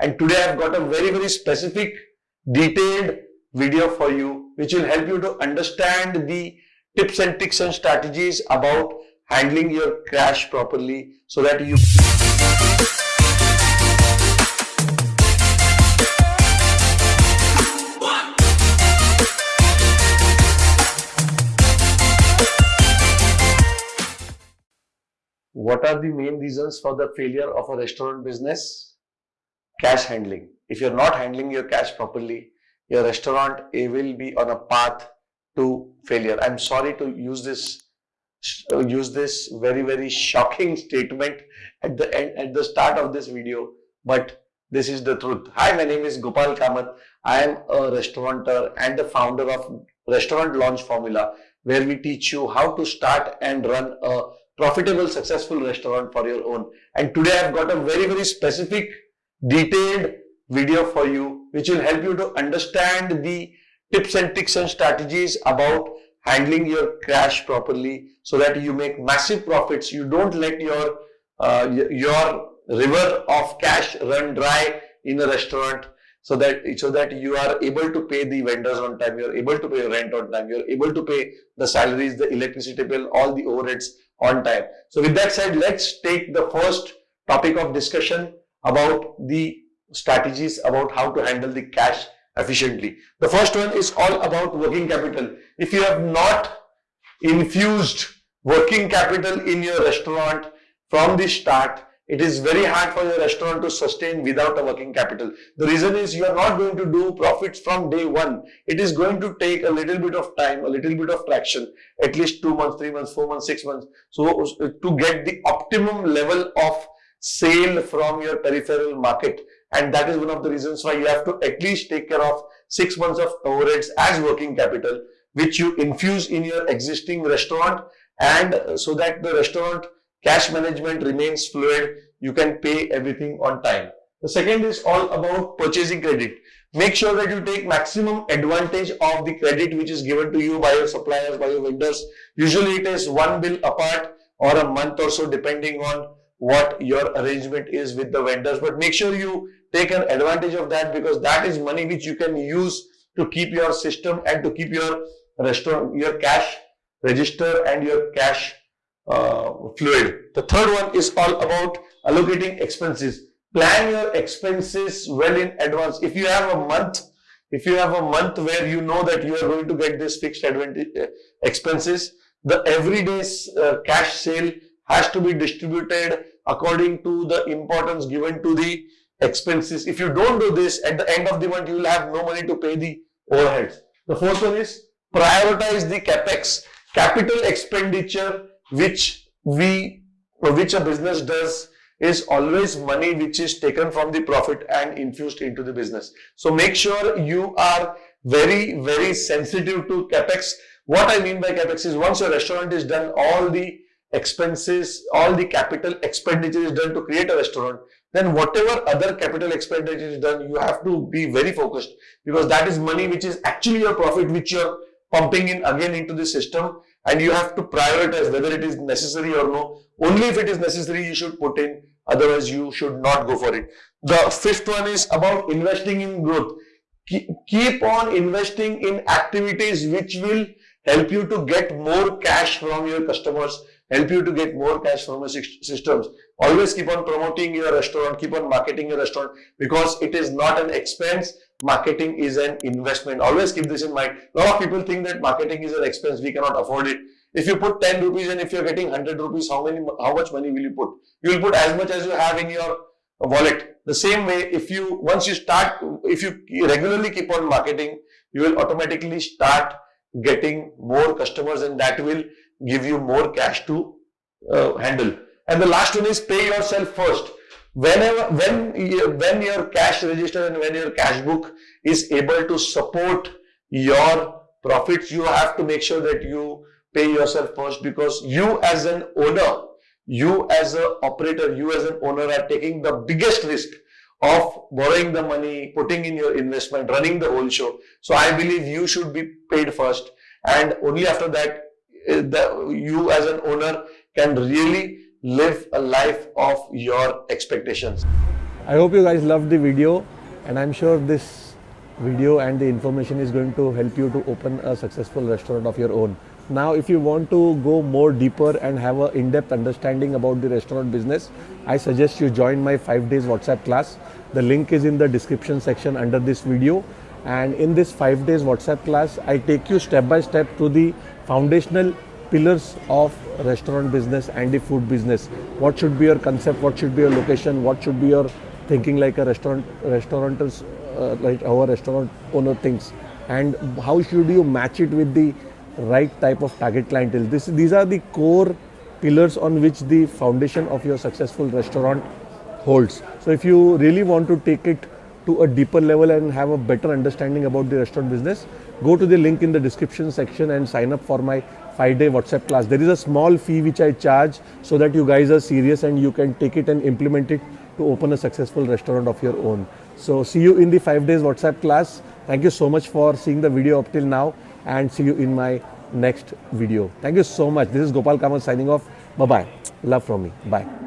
And today I've got a very, very specific, detailed video for you, which will help you to understand the tips and tricks and strategies about handling your crash properly so that you What are the main reasons for the failure of a restaurant business? Cash handling. If you're not handling your cash properly, your restaurant will be on a path to failure. I'm sorry to use this use this very very shocking statement at the end at the start of this video, but this is the truth. Hi, my name is Gopal Kamath. I am a restaurateur and the founder of Restaurant Launch Formula, where we teach you how to start and run a profitable, successful restaurant for your own. And today I've got a very, very specific, detailed video for you, which will help you to understand the tips and tricks and strategies about handling your cash properly so that you make massive profits. You don't let your, uh, your river of cash run dry in a restaurant so that so that you are able to pay the vendors on time, you're able to pay rent on time, you're able to pay the salaries, the electricity bill, all the overheads on time. So with that said, let's take the first topic of discussion about the strategies about how to handle the cash efficiently. The first one is all about working capital. If you have not infused working capital in your restaurant from the start, it is very hard for your restaurant to sustain without a working capital. The reason is you are not going to do profits from day one. It is going to take a little bit of time, a little bit of traction, at least two months, three months, four months, six months. So uh, to get the optimum level of sale from your peripheral market. And that is one of the reasons why you have to at least take care of six months of overheads as working capital, which you infuse in your existing restaurant and so that the restaurant cash management remains fluid, you can pay everything on time. The second is all about purchasing credit. Make sure that you take maximum advantage of the credit which is given to you by your suppliers, by your vendors. Usually it is one bill apart or a month or so depending on what your arrangement is with the vendors. But make sure you take an advantage of that because that is money which you can use to keep your system and to keep your restaurant, your cash register and your cash uh, fluid. The third one is all about allocating expenses. Plan your expenses well in advance. If you have a month, if you have a month where you know that you are going to get this fixed uh, expenses, the everyday uh, cash sale has to be distributed according to the importance given to the expenses. If you don't do this, at the end of the month, you will have no money to pay the overheads. The fourth one is prioritize the capex, capital expenditure, which we, or which a business does is always money which is taken from the profit and infused into the business. So make sure you are very, very sensitive to capex. What I mean by capex is once your restaurant is done, all the expenses, all the capital expenditure is done to create a restaurant, then whatever other capital expenditure is done, you have to be very focused because that is money which is actually your profit which you're pumping in again into the system and you have to prioritize whether it is necessary or no. Only if it is necessary you should put in, otherwise you should not go for it. The fifth one is about investing in growth. Keep on investing in activities which will help you to get more cash from your customers help you to get more cash from your systems. Always keep on promoting your restaurant, keep on marketing your restaurant because it is not an expense. Marketing is an investment. Always keep this in mind. A lot of people think that marketing is an expense. We cannot afford it. If you put 10 rupees and if you're getting 100 rupees, how many, how much money will you put? You will put as much as you have in your wallet. The same way, if you, once you start, if you regularly keep on marketing, you will automatically start getting more customers and that will give you more cash to uh, handle. And the last one is pay yourself first. Whenever, when, when your cash register and when your cash book is able to support your profits, you have to make sure that you pay yourself first because you as an owner, you as an operator, you as an owner are taking the biggest risk of borrowing the money, putting in your investment, running the whole show. So I believe you should be paid first and only after that the, you as an owner can really live a life of your expectations. I hope you guys loved the video and I'm sure this video and the information is going to help you to open a successful restaurant of your own. Now, if you want to go more deeper and have an in-depth understanding about the restaurant business, I suggest you join my 5 days WhatsApp class. The link is in the description section under this video. And in this 5 days WhatsApp class, I take you step by step through the foundational pillars of restaurant business and the food business. What should be your concept? What should be your location? What should be your thinking like a restaurant restauranters uh, like our restaurant owner thinks and how should you match it with the right type of target clientele this these are the core pillars on which the foundation of your successful restaurant holds so if you really want to take it to a deeper level and have a better understanding about the restaurant business go to the link in the description section and sign up for my 5 day whatsapp class there is a small fee which i charge so that you guys are serious and you can take it and implement it to open a successful restaurant of your own. So see you in the 5 days WhatsApp class. Thank you so much for seeing the video up till now and see you in my next video. Thank you so much. This is Gopal Kamath signing off. Bye-bye. Love from me. Bye.